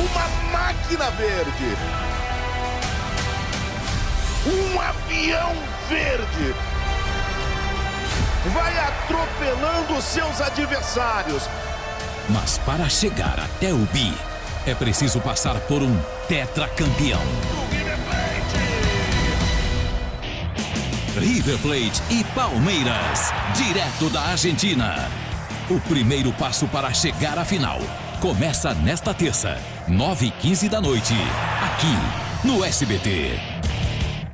uma máquina verde. Um avião verde. Vai atropelando seus adversários. Mas para chegar até o bi, é preciso passar por um tetracampeão. River Plate e Palmeiras, direto da Argentina. O primeiro passo para chegar à final começa nesta terça, 9h15 da noite, aqui no SBT.